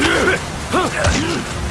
はっ!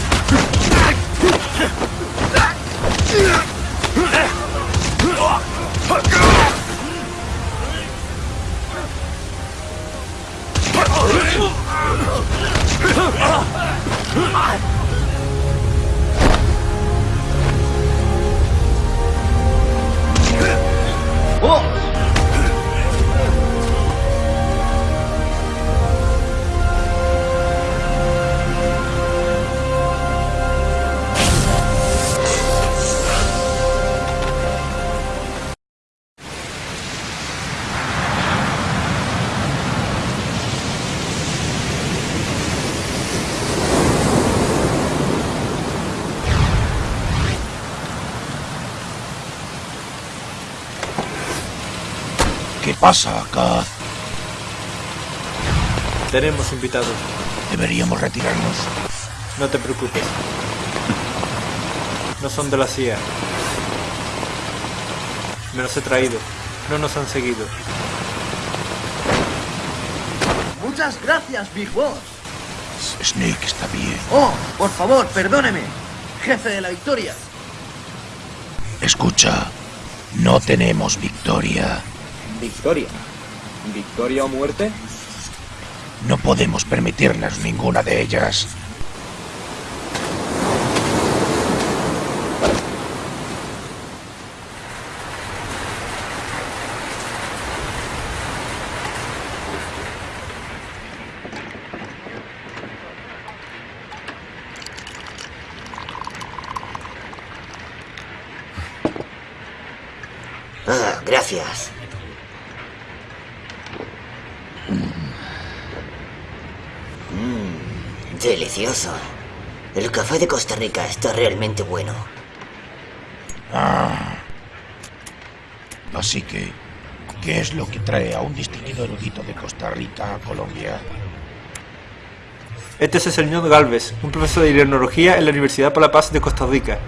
¿Qué pasa acá? Tenemos invitados. Deberíamos retirarnos. No te preocupes. No son de la CIA. Me los he traído. No nos han seguido. Muchas gracias, Big Boss. Snake está bien. Oh, por favor, perdóneme. Jefe de la victoria. Escucha, no tenemos victoria. ¿Victoria? ¿Victoria o muerte? No podemos permitirnos ninguna de ellas. Ah, gracias. Delicioso. El café de Costa Rica está realmente bueno. Así que, ¿qué es lo que trae a un distinguido erudito de Costa Rica a Colombia? Este es el señor Galvez, un profesor de hidronología en la Universidad para la Paz de Costa Rica.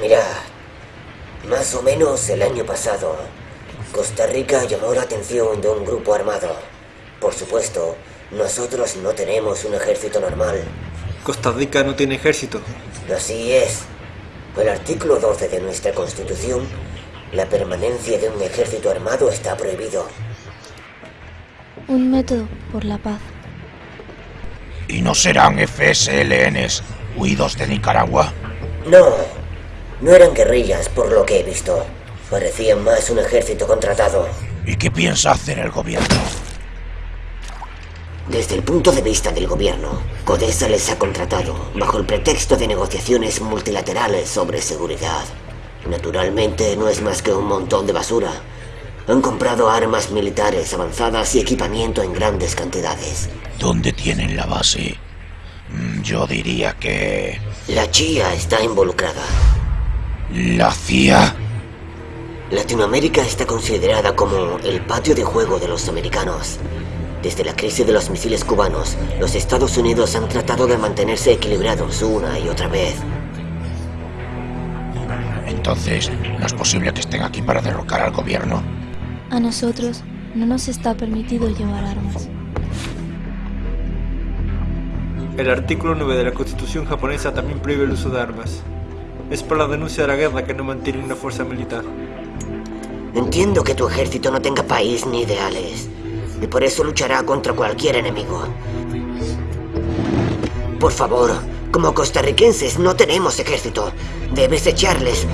Mira, más o menos el año pasado, Costa Rica llamó la atención de un grupo armado. Por supuesto, nosotros no tenemos un ejército normal. Costa Rica no tiene ejército. Así es. El artículo 12 de nuestra Constitución, la permanencia de un ejército armado está prohibido. Un método por la paz. ¿Y no serán FSLNs huidos de Nicaragua? No, no eran guerrillas por lo que he visto. Parecían más un ejército contratado. ¿Y qué piensa hacer el gobierno? Desde el punto de vista del gobierno, Codesa les ha contratado bajo el pretexto de negociaciones multilaterales sobre seguridad. Naturalmente no es más que un montón de basura. Han comprado armas militares avanzadas y equipamiento en grandes cantidades. ¿Dónde tienen la base? Mm, Yo diría que... La CIA está involucrada. ¿La CIA? Latinoamérica está considerada como el patio de juego de los americanos. Desde la crisis de los misiles cubanos, los Estados Unidos han tratado de mantenerse equilibrados una y otra vez. Entonces, ¿no es posible que estén aquí para derrocar al gobierno? A nosotros no nos está permitido llevar armas. El artículo 9 de la Constitución japonesa también prohíbe el uso de armas. Es por la denuncia de la guerra que no mantienen una fuerza militar. Entiendo que tu ejército no tenga país ni ideales, y por eso luchará contra cualquier enemigo. Por favor, como costarricenses no tenemos ejército. Debes echarles.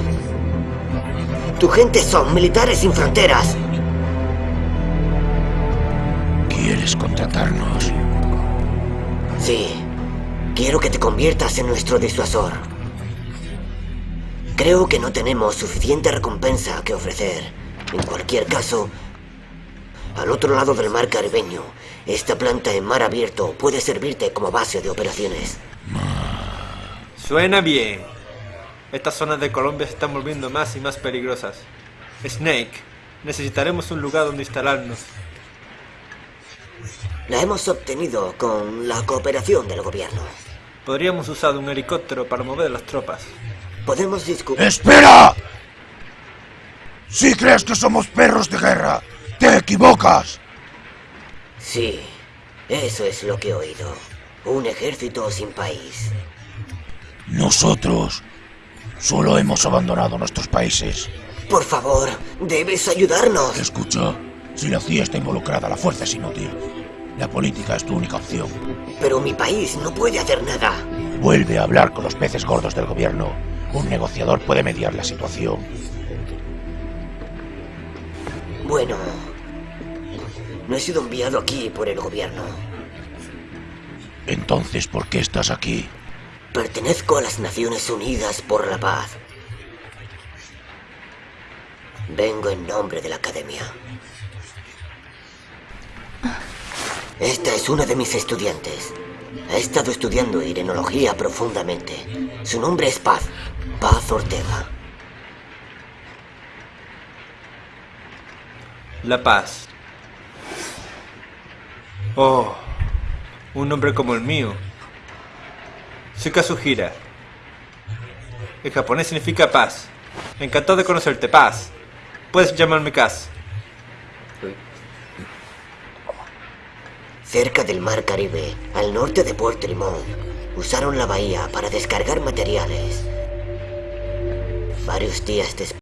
Tu gente son militares sin fronteras. ¿Quieres contratarnos? Sí, quiero que te conviertas en nuestro disuasor. Creo que no tenemos suficiente recompensa que ofrecer. En cualquier caso, al otro lado del mar caribeño, esta planta en mar abierto puede servirte como base de operaciones. Suena bien. Estas zonas de Colombia se están volviendo más y más peligrosas. Snake, necesitaremos un lugar donde instalarnos. La hemos obtenido con la cooperación del gobierno. Podríamos usar un helicóptero para mover las tropas. Podemos discutir... ¡Espera! Si crees que somos perros de guerra, te equivocas. Sí, eso es lo que he oído. Un ejército sin país. Nosotros solo hemos abandonado nuestros países. Por favor, debes ayudarnos. Escucha, si la CIA está involucrada, la fuerza es inútil. La política es tu única opción. Pero mi país no puede hacer nada. Vuelve a hablar con los peces gordos del gobierno. Un negociador puede mediar la situación. No he sido enviado aquí por el gobierno. Entonces, ¿por qué estás aquí? Pertenezco a las Naciones Unidas por la Paz. Vengo en nombre de la Academia. Esta es una de mis estudiantes. Ha estado estudiando irenología profundamente. Su nombre es Paz. Paz Ortega. La paz. Oh, un nombre como el mío. Soy Kazuhira. En japonés significa paz. Encantado de conocerte, paz. Puedes llamarme Kaz. Cerca del mar Caribe, al norte de Puerto Limón, usaron la bahía para descargar materiales. Varios días después...